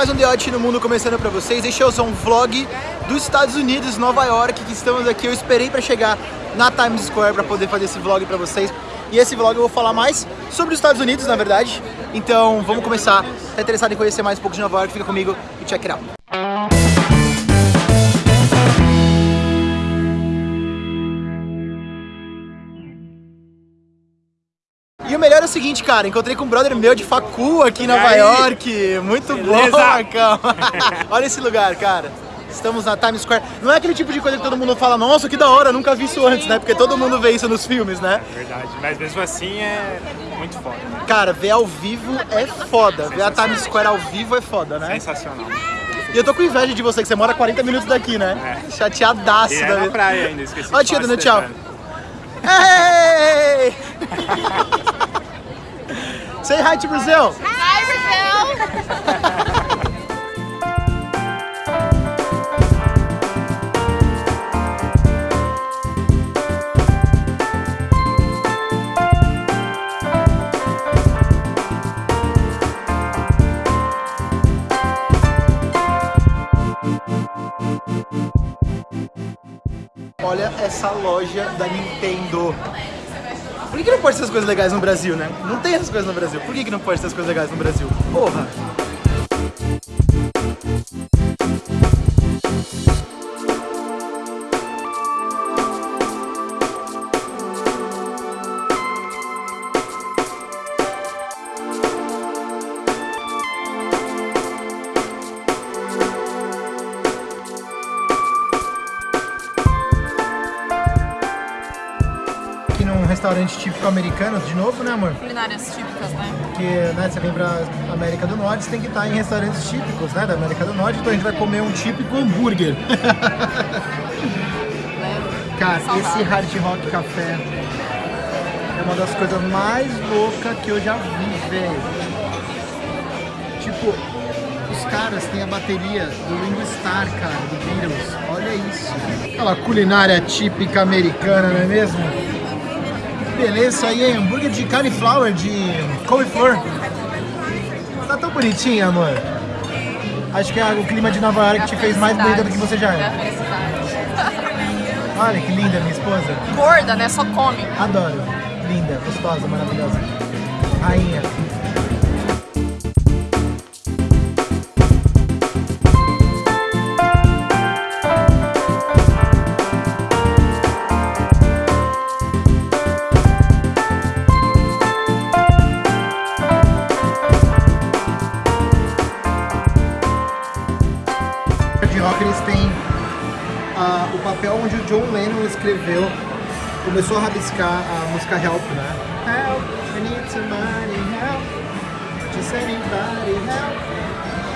mais um Odd no Mundo começando pra vocês. Este é um vlog dos Estados Unidos, Nova York, que estamos aqui. Eu esperei pra chegar na Times Square pra poder fazer esse vlog pra vocês. E esse vlog eu vou falar mais sobre os Estados Unidos, na verdade. Então vamos começar. Tá interessado em conhecer mais um pouco de Nova York? Fica comigo e check it out. Seguinte, cara, encontrei com um brother meu de facu aqui em Nova York. Muito Beleza? bom, Marcão. Olha esse lugar, cara. Estamos na Times Square. Não é aquele tipo de coisa que todo mundo fala, nossa, que da hora, nunca vi isso antes, né? Porque todo mundo vê isso nos filmes, né? É verdade, mas mesmo assim é muito foda. Né? Cara, ver ao vivo é foda. Ver a Times Square ao vivo é foda, né? Sensacional. E eu tô com inveja de você, que você mora 40 minutos daqui, né? É. Chateadaço. E é na praia ainda, esqueci. Ó, tia dando tchau. Say hi to Brazil. Hi, Brazil. Olha essa loja da Nintendo. Por que, que, não pode ter essas coisas legais no Brasil, né? Não tem essas coisas no Brasil. Por que, que não pode ter essas coisas legais no Brasil? Porra! Restaurante típico americano, de novo, né, amor? Culinárias típicas, né? Porque, né, você vem pra América do Norte, você tem que estar em restaurantes típicos, né, da América do Norte, então a gente vai comer um típico hambúrguer. Cara, esse Hard Rock Café é uma das coisas mais loucas que eu já vi, velho. Tipo, os caras têm a bateria do Ringo Starr, cara, do Beatles. Olha isso. Aquela culinária típica americana, não é mesmo? Beleza, aí é hambúrguer de cauliflower, de couve-flor. Tá tão bonitinho, amor. Acho que é o clima de Nova York que te fez mais bonita do que você já é. Olha que linda minha esposa. Gorda, né? Só come. Adoro. Linda, gostosa, maravilhosa. Rainha. Papel onde o John Lennon escreveu, começou a rabiscar a música Help, né? Help, I need somebody help, just anybody help.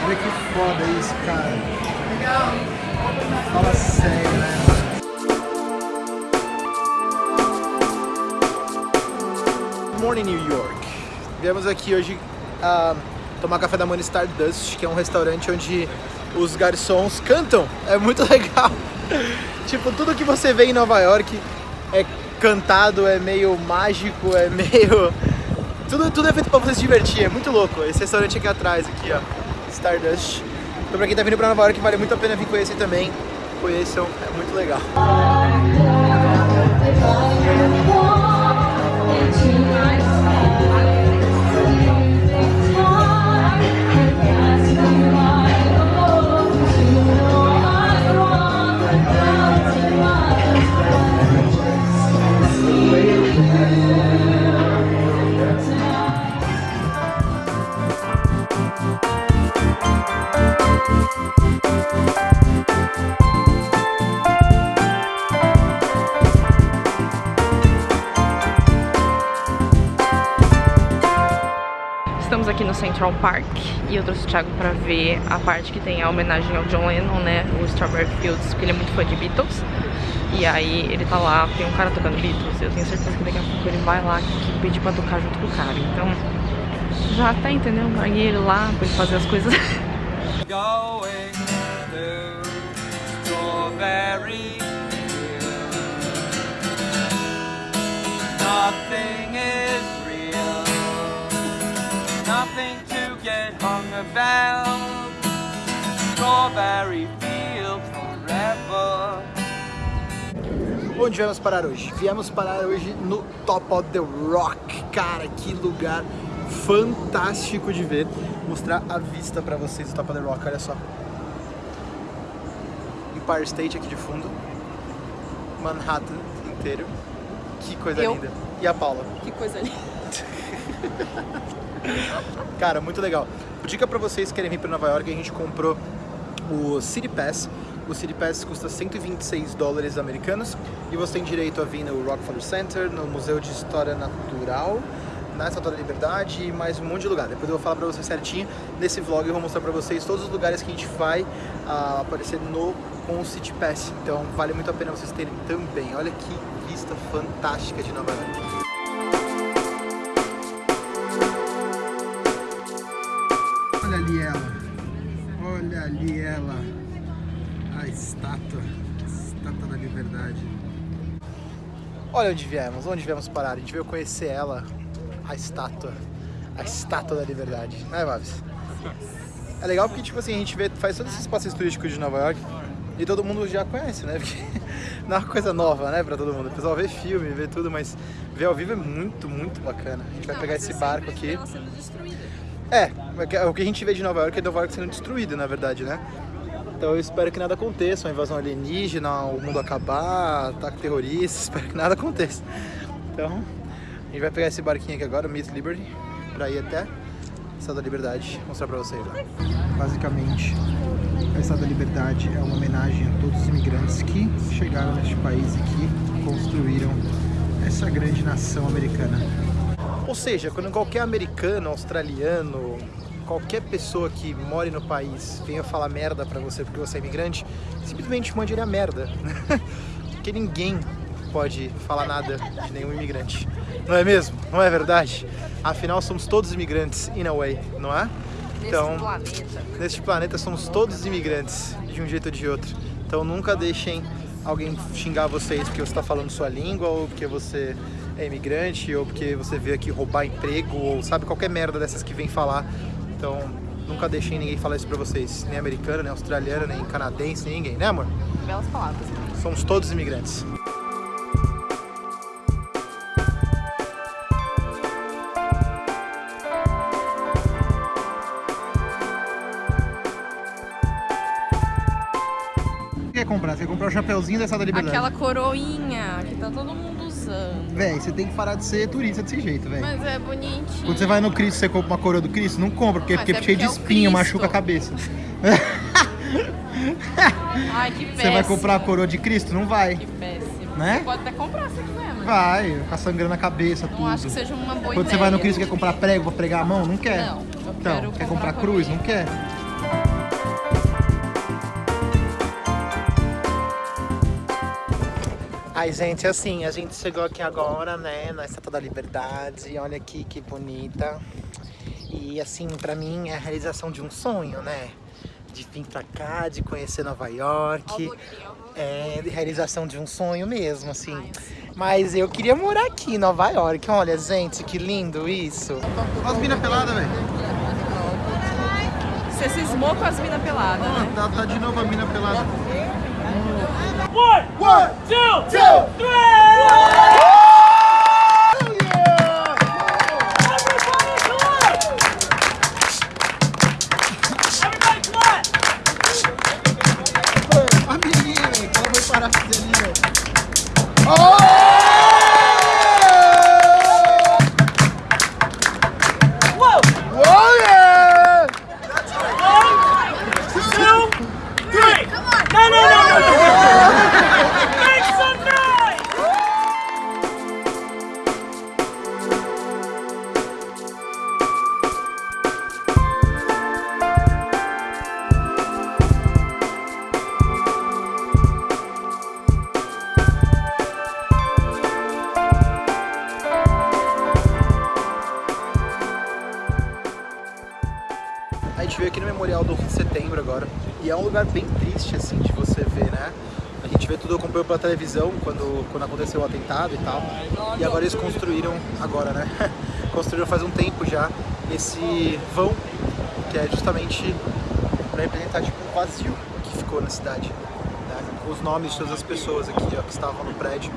Olha que foda isso, cara. Fala sério, né? Morning New York. Viemos aqui hoje uh, tomar café da manhã Stardust, que é um restaurante onde os garçons cantam. É muito legal. tipo, tudo que você vê em Nova York é cantado, é meio mágico, é meio... Tudo, tudo é feito pra você se divertir, é muito louco. Esse restaurante aqui atrás, aqui ó, Stardust. Então pra quem tá vindo pra Nova York, vale muito a pena vir conhecer também. Conheçam, é muito legal. Central Park e eu trouxe o Thiago pra ver a parte que tem a homenagem ao John Lennon, né? O Strawberry Fields, porque ele é muito fã de Beatles. E aí ele tá lá, tem um cara tocando Beatles, eu tenho certeza que daqui a pouco ele vai lá pedir pra tocar junto com o cara. Então, já tá, entendeu? Aí ele lá, pra ele fazer as coisas. Nothing about strawberry field forever. Onde viemos parar hoje? Viemos parar hoje no Top of the Rock. Cara, que lugar fantástico de ver. Mostrar a vista pra vocês do Top of the Rock, olha só. Empire State aqui de fundo. Manhattan inteiro. Que coisa Eu. linda. E a Paula. Que coisa linda. Cara, muito legal. Dica pra vocês que querem vir pra Nova York, a gente comprou o City Pass. O City Pass custa 126 dólares americanos e você tem direito a vir no Rockefeller Center, no Museu de História Natural, na Estátua da Liberdade e mais um monte de lugar. Depois eu vou falar pra vocês certinho. Nesse vlog eu vou mostrar pra vocês todos os lugares que a gente vai ah, aparecer no com o City Pass. Então vale muito a pena vocês terem também. Olha que vista fantástica de Nova York. Estátua. Estátua da Liberdade. Olha onde viemos, onde viemos parar. A gente veio conhecer ela, a estátua. A estátua da Liberdade. Né, Babs? É legal porque, tipo assim, a gente vê, faz todos esses passeios turísticos de Nova York e todo mundo já conhece, né? Porque não é uma coisa nova, né, pra todo mundo. O pessoal vê filme, vê tudo, mas ver ao vivo é muito, muito bacana. A gente vai pegar esse barco aqui. É, o que a gente vê de Nova York é Nova York sendo destruído, na verdade, né? Então eu espero que nada aconteça, uma invasão alienígena, o mundo acabar, ataque terrorista, espero que nada aconteça. Então, a gente vai pegar esse barquinho aqui agora, o Miss Liberty, pra ir até a Estátua da Liberdade, mostrar pra vocês lá. Basicamente, a Estátua da Liberdade é uma homenagem a todos os imigrantes que chegaram neste país e que construíram essa grande nação americana. Ou seja, quando qualquer americano, australiano, qualquer pessoa que more no país venha falar merda pra você porque você é imigrante, simplesmente mande ele a merda. porque ninguém pode falar nada de nenhum imigrante. Não é mesmo? Não é verdade? Afinal, somos todos imigrantes, in a way, não é? Então, planeta. neste planeta somos todos imigrantes, de um jeito ou de outro. Então nunca deixem alguém xingar vocês porque você está falando sua língua, ou porque você é imigrante, ou porque você veio aqui roubar emprego, ou sabe, qualquer merda dessas que vem falar. Então nunca deixem ninguém falar isso pra vocês. Nem americano, nem australiano, nem canadense, nem ninguém, né amor? Belas palavras. Somos todos imigrantes. O que quer comprar? Você quer comprar o chapeuzinho da Estátua da Liberdade. Aquela coroinha que tá todo mundo Véi, você tem que parar de ser turista desse jeito, velho. Mas é bonitinho. Quando você vai no Cristo, você compra uma coroa do Cristo? Não compra, porque, porque é cheio de é espinho, machuca a cabeça. Ai, que péssimo. Você vai comprar a coroa de Cristo? Não vai. Que péssimo. Né? Você pode até comprar se quiser, mas Vai, ficar sangrando a cabeça, não tudo. acho que seja uma boa Quando ideia. você vai no Cristo quer comprar prego pra pregar a mão? Não quer. Não, eu então, quer comprar comprar cruz? Não quer. Ai, gente, assim, a gente chegou aqui agora, né, na Estátua da Liberdade. Olha aqui que bonita. E, assim, pra mim é a realização de um sonho, né? De vir pra cá, de conhecer Nova York. É, realização de um sonho mesmo, assim. Mas eu queria morar aqui em Nova York. Olha, gente, que lindo isso. Olha as minas peladas, velho. Você cismou com as minas peladas, né? Tá, tá de novo a mina pelada. One, One, two, two, Everybody lugar bem triste, assim, de você ver, né? A gente vê tudo, acompanhou pela televisão quando, quando aconteceu o atentado e tal. E agora eles construíram, agora, né? construíram faz um tempo já esse vão, que é justamente pra representar tipo um vazio que ficou na cidade. Né? Os nomes de todas as pessoas aqui ó, que estavam no prédio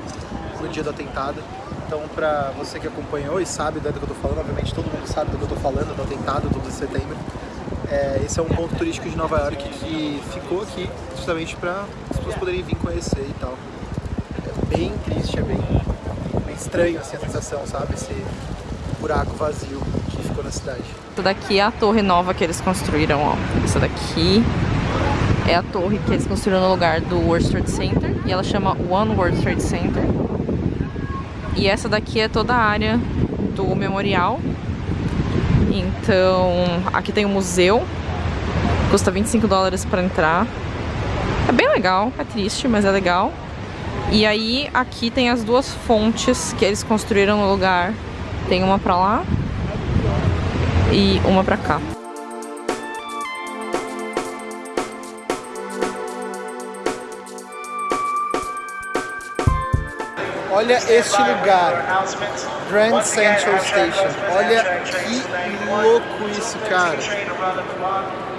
no dia do atentado. Então, pra você que acompanhou e sabe do que eu tô falando, obviamente todo mundo sabe do que eu tô falando, do atentado do 12 de setembro. É, esse é um ponto turístico de Nova York que ficou aqui justamente para as pessoas poderem vir conhecer e tal. É bem triste, é bem, bem estranho assim, a sensação, sabe? Esse buraco vazio que ficou na cidade. Essa daqui é a torre nova que eles construíram, ó. Essa daqui é a torre que eles construíram no lugar do World Trade Center e ela chama One World Trade Center. E essa daqui é toda a área do memorial. Então, aqui tem um museu, custa 25 dólares para entrar. É bem legal, é triste, mas é legal. E aí, aqui tem as duas fontes que eles construíram no lugar. Tem uma pra lá e uma pra cá. Olha este lugar, Grand Central Station. Olha que louco isso, cara.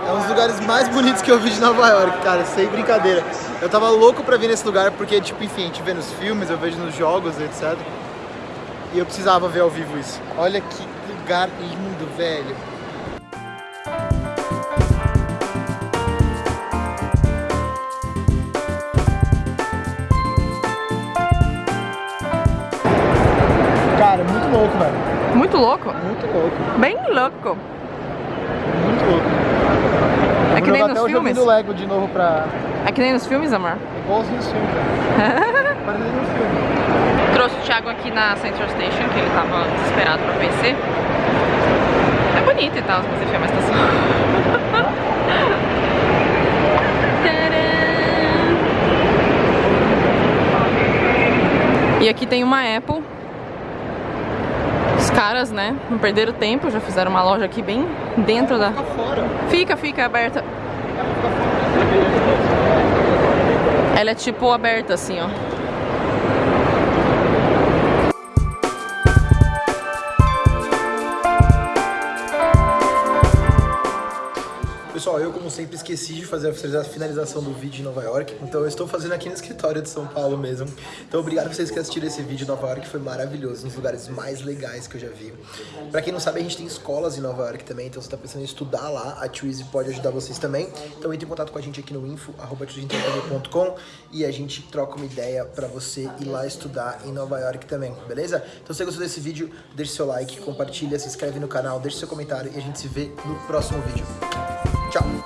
É um dos lugares mais bonitos que eu vi de Nova York, cara, sem brincadeira. Eu tava louco pra vir nesse lugar porque, tipo, enfim, a gente vê nos filmes, eu vejo nos jogos, etc. E eu precisava ver ao vivo isso. Olha que lugar lindo, velho. Cara, muito louco, velho. Muito louco? Muito louco. Bem louco. Muito louco. É que nem nos filmes? do Lego de novo pra... É que nem nos filmes, amor? Igualzinho os filmes, velho. Parecendo nos filmes. Trouxe o Thiago aqui na Central Station, que ele tava desesperado pra conhecer. É bonito e tal, mas enfim, é uma estação. Tcharam! E aqui tem uma Apple. Caras, né, não perderam tempo, já fizeram uma loja aqui bem dentro da... Fica fora. Fica, fica aberta. Ela é tipo aberta assim, ó. Pessoal, eu como sempre esqueci de fazer a finalização do vídeo em Nova York, então eu estou fazendo aqui no escritório de São Paulo mesmo. Então obrigado a vocês que assistiram esse vídeo. Nova York foi maravilhoso, um dos lugares mais legais que eu já vi. Pra quem não sabe, a gente tem escolas em Nova York também, então se tá pensando em estudar lá, a Twizy pode ajudar vocês também. Então entre em contato com a gente aqui no info.com e a gente troca uma ideia pra você ir lá estudar em Nova York também, beleza? Então se você gostou desse vídeo, deixe seu like, compartilha, se inscreve no canal, deixe seu comentário e a gente se vê no próximo vídeo. Trọng